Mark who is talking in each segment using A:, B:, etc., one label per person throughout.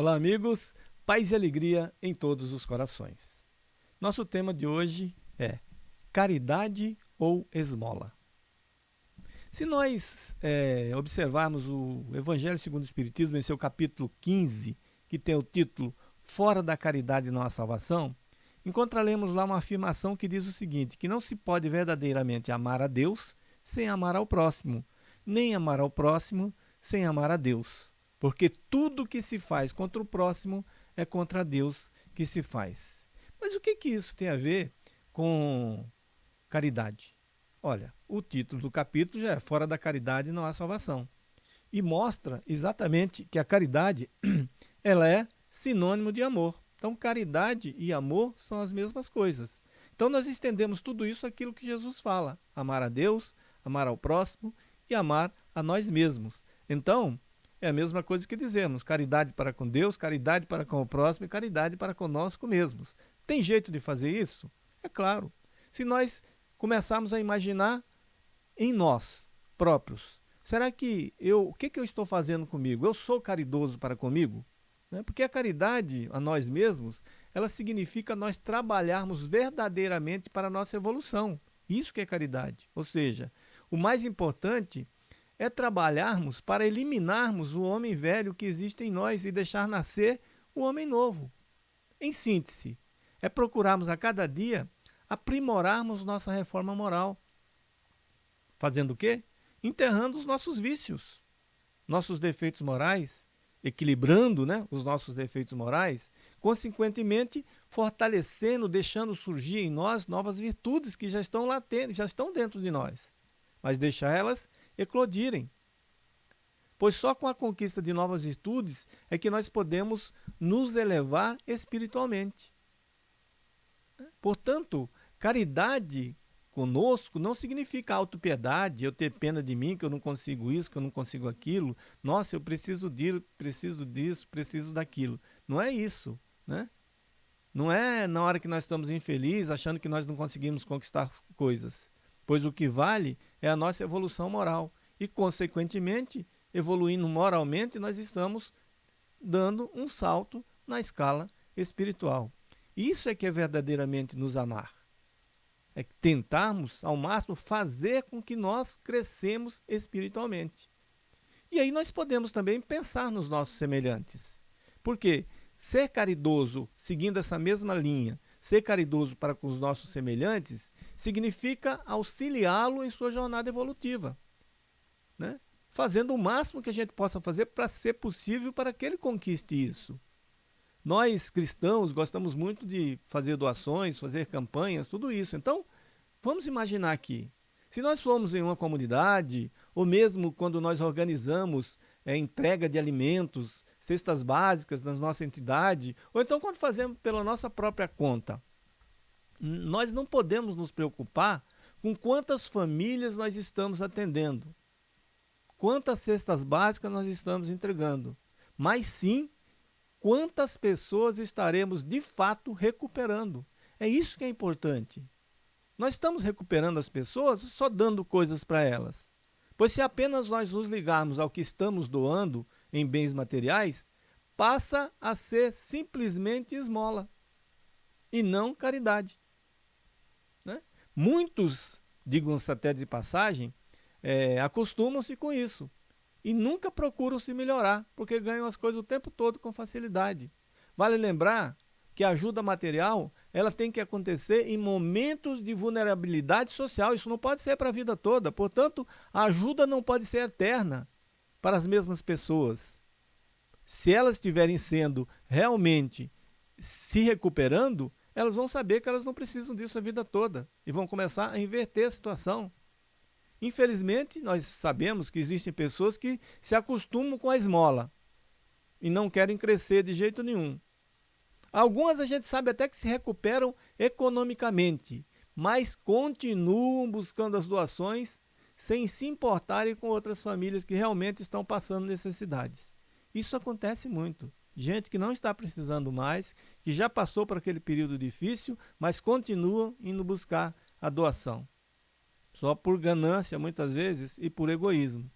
A: Olá, amigos. Paz e alegria em todos os corações. Nosso tema de hoje é caridade ou esmola. Se nós é, observarmos o Evangelho segundo o Espiritismo em seu capítulo 15, que tem o título Fora da caridade não há salvação, encontraremos lá uma afirmação que diz o seguinte, que não se pode verdadeiramente amar a Deus sem amar ao próximo, nem amar ao próximo sem amar a Deus. Porque tudo que se faz contra o próximo é contra Deus que se faz. Mas o que, que isso tem a ver com caridade? Olha, o título do capítulo já é Fora da caridade não há salvação. E mostra exatamente que a caridade ela é sinônimo de amor. Então, caridade e amor são as mesmas coisas. Então, nós estendemos tudo isso aquilo que Jesus fala: amar a Deus, amar ao próximo e amar a nós mesmos. Então, é a mesma coisa que dizemos: caridade para com Deus, caridade para com o próximo e caridade para conosco mesmos. Tem jeito de fazer isso? É claro. Se nós começarmos a imaginar em nós próprios, será que eu, o que, que eu estou fazendo comigo? Eu sou caridoso para comigo? Né? Porque a caridade a nós mesmos, ela significa nós trabalharmos verdadeiramente para a nossa evolução. Isso que é caridade. Ou seja, o mais importante é trabalharmos para eliminarmos o homem velho que existe em nós e deixar nascer o homem novo. Em síntese, é procurarmos a cada dia aprimorarmos nossa reforma moral. Fazendo o quê? Enterrando os nossos vícios, nossos defeitos morais, equilibrando né, os nossos defeitos morais, consequentemente fortalecendo, deixando surgir em nós novas virtudes que já estão latentes, já estão dentro de nós, mas deixar elas eclodirem. Pois só com a conquista de novas virtudes é que nós podemos nos elevar espiritualmente. Portanto, caridade conosco não significa autopiedade, eu ter pena de mim, que eu não consigo isso, que eu não consigo aquilo. Nossa, eu preciso disso, preciso disso, preciso daquilo. Não é isso, né? Não é na hora que nós estamos infelizes, achando que nós não conseguimos conquistar coisas. Pois o que vale é a nossa evolução moral. E, consequentemente, evoluindo moralmente, nós estamos dando um salto na escala espiritual. Isso é que é verdadeiramente nos amar é tentarmos ao máximo fazer com que nós crescemos espiritualmente. E aí nós podemos também pensar nos nossos semelhantes. Porque ser caridoso, seguindo essa mesma linha, ser caridoso para com os nossos semelhantes, significa auxiliá-lo em sua jornada evolutiva. Né? Fazendo o máximo que a gente possa fazer para ser possível para que ele conquiste isso. Nós cristãos gostamos muito de fazer doações, fazer campanhas, tudo isso. Então, vamos imaginar aqui, se nós formos em uma comunidade, ou mesmo quando nós organizamos é, entrega de alimentos, cestas básicas na nossa entidade, ou então quando fazemos pela nossa própria conta, nós não podemos nos preocupar com quantas famílias nós estamos atendendo, quantas cestas básicas nós estamos entregando, mas sim quantas pessoas estaremos de fato recuperando. É isso que é importante. Nós estamos recuperando as pessoas só dando coisas para elas. Pois se apenas nós nos ligarmos ao que estamos doando em bens materiais, passa a ser simplesmente esmola e não caridade. Né? Muitos, digam-se até de passagem, é, acostumam-se com isso e nunca procuram se melhorar, porque ganham as coisas o tempo todo com facilidade. Vale lembrar que a ajuda material ela tem que acontecer em momentos de vulnerabilidade social. Isso não pode ser para a vida toda. Portanto, a ajuda não pode ser eterna para as mesmas pessoas. Se elas estiverem sendo realmente se recuperando, elas vão saber que elas não precisam disso a vida toda e vão começar a inverter a situação. Infelizmente, nós sabemos que existem pessoas que se acostumam com a esmola e não querem crescer de jeito nenhum. Algumas a gente sabe até que se recuperam economicamente, mas continuam buscando as doações sem se importarem com outras famílias que realmente estão passando necessidades. Isso acontece muito. Gente que não está precisando mais, que já passou por aquele período difícil, mas continua indo buscar a doação só por ganância muitas vezes e por egoísmo.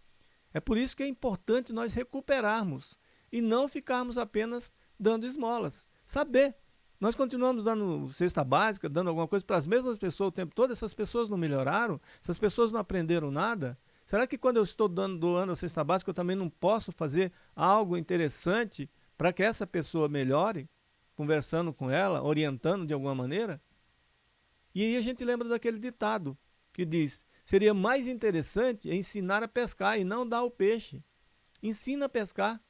A: É por isso que é importante nós recuperarmos e não ficarmos apenas dando esmolas. Saber. Nós continuamos dando cesta básica, dando alguma coisa para as mesmas pessoas o tempo todo, essas pessoas não melhoraram, essas pessoas não aprenderam nada. Será que quando eu estou dando, doando a cesta básica eu também não posso fazer algo interessante para que essa pessoa melhore? Conversando com ela, orientando de alguma maneira? E aí a gente lembra daquele ditado que diz, seria mais interessante ensinar a pescar e não dar o peixe. Ensina a pescar.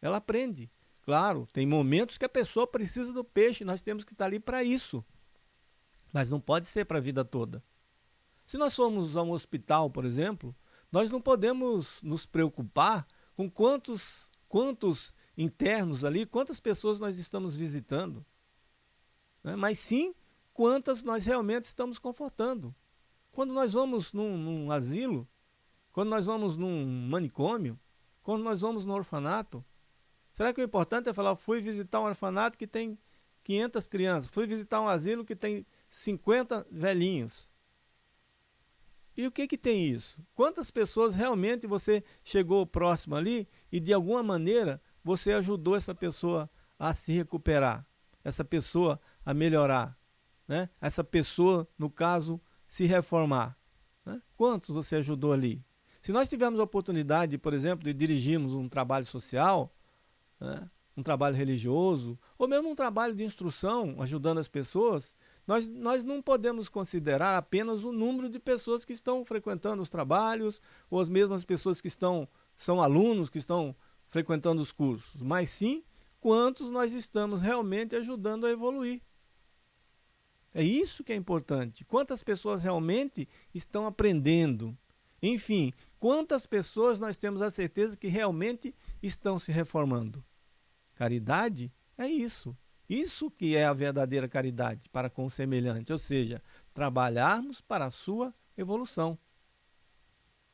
A: Ela aprende. Claro, tem momentos que a pessoa precisa do peixe, nós temos que estar ali para isso. Mas não pode ser para a vida toda. Se nós formos a um hospital, por exemplo, nós não podemos nos preocupar com quantos, quantos internos ali, quantas pessoas nós estamos visitando. Né? Mas sim, quantas nós realmente estamos confortando. Quando nós vamos num, num asilo, quando nós vamos num manicômio, quando nós vamos no orfanato, será que o importante é falar, fui visitar um orfanato que tem 500 crianças, fui visitar um asilo que tem 50 velhinhos. E o que que tem isso? Quantas pessoas realmente você chegou próximo ali e de alguma maneira você ajudou essa pessoa a se recuperar, essa pessoa a melhorar, né? essa pessoa, no caso, se reformar. Né? Quantos você ajudou ali? Se nós tivermos a oportunidade, por exemplo, de dirigirmos um trabalho social, né? um trabalho religioso, ou mesmo um trabalho de instrução, ajudando as pessoas, nós, nós não podemos considerar apenas o número de pessoas que estão frequentando os trabalhos, ou as mesmas pessoas que estão, são alunos, que estão frequentando os cursos, mas sim quantos nós estamos realmente ajudando a evoluir. É isso que é importante. Quantas pessoas realmente estão aprendendo? Enfim, quantas pessoas nós temos a certeza que realmente estão se reformando? Caridade é isso. Isso que é a verdadeira caridade para com o semelhante, ou seja, trabalharmos para a sua evolução.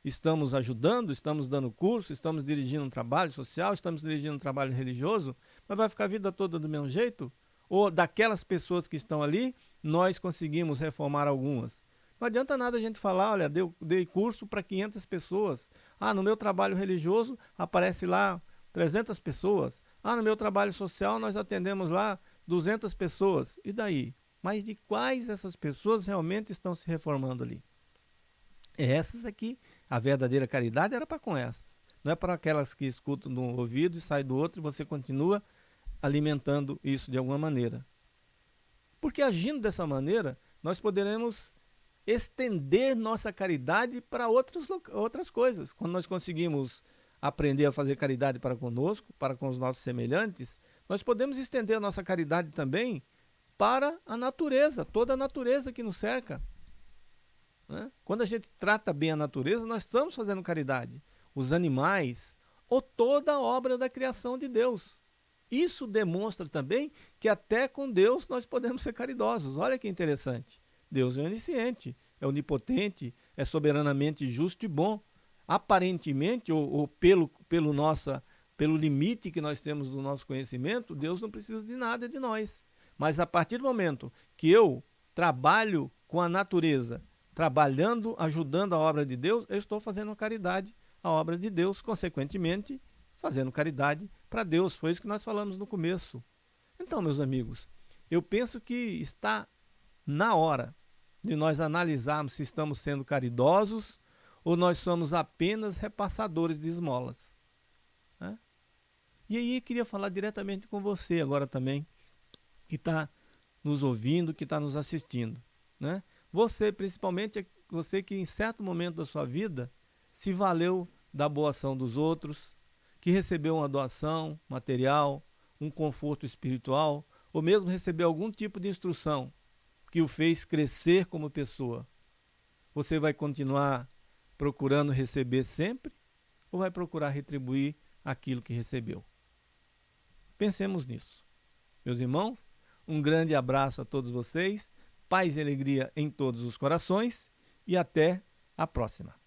A: Estamos ajudando, estamos dando curso, estamos dirigindo um trabalho social, estamos dirigindo um trabalho religioso, mas vai ficar a vida toda do mesmo jeito? Ou daquelas pessoas que estão ali, nós conseguimos reformar algumas? Não adianta nada a gente falar, olha, dei curso para 500 pessoas. Ah, no meu trabalho religioso aparece lá 300 pessoas. Ah, no meu trabalho social nós atendemos lá 200 pessoas. E daí? Mas de quais essas pessoas realmente estão se reformando ali? Essas aqui, a verdadeira caridade era para com essas. Não é para aquelas que escutam de um ouvido e saem do outro e você continua alimentando isso de alguma maneira. Porque agindo dessa maneira, nós poderemos estender nossa caridade para outras, outras coisas. Quando nós conseguimos aprender a fazer caridade para conosco, para com os nossos semelhantes, nós podemos estender a nossa caridade também para a natureza, toda a natureza que nos cerca. Né? Quando a gente trata bem a natureza, nós estamos fazendo caridade. Os animais ou toda a obra da criação de Deus. Isso demonstra também que até com Deus nós podemos ser caridosos. Olha que interessante. Deus é onisciente, é onipotente, é soberanamente justo e bom aparentemente, ou, ou, pelo, pelo, nossa, pelo limite que nós temos do nosso conhecimento, Deus não precisa de nada de nós. Mas a partir do momento que eu trabalho com a natureza, trabalhando, ajudando a obra de Deus, eu estou fazendo caridade à obra de Deus, consequentemente, fazendo caridade para Deus. Foi isso que nós falamos no começo. Então, meus amigos, eu penso que está na hora de nós analisarmos se estamos sendo caridosos ou nós somos apenas repassadores de esmolas? Né? E aí queria falar diretamente com você agora também, que está nos ouvindo, que está nos assistindo. Né? Você, principalmente, você que em certo momento da sua vida se valeu da boa ação dos outros, que recebeu uma doação material, um conforto espiritual, ou mesmo recebeu algum tipo de instrução que o fez crescer como pessoa. Você vai continuar procurando receber sempre ou vai procurar retribuir aquilo que recebeu? Pensemos nisso. Meus irmãos, um grande abraço a todos vocês, paz e alegria em todos os corações e até a próxima.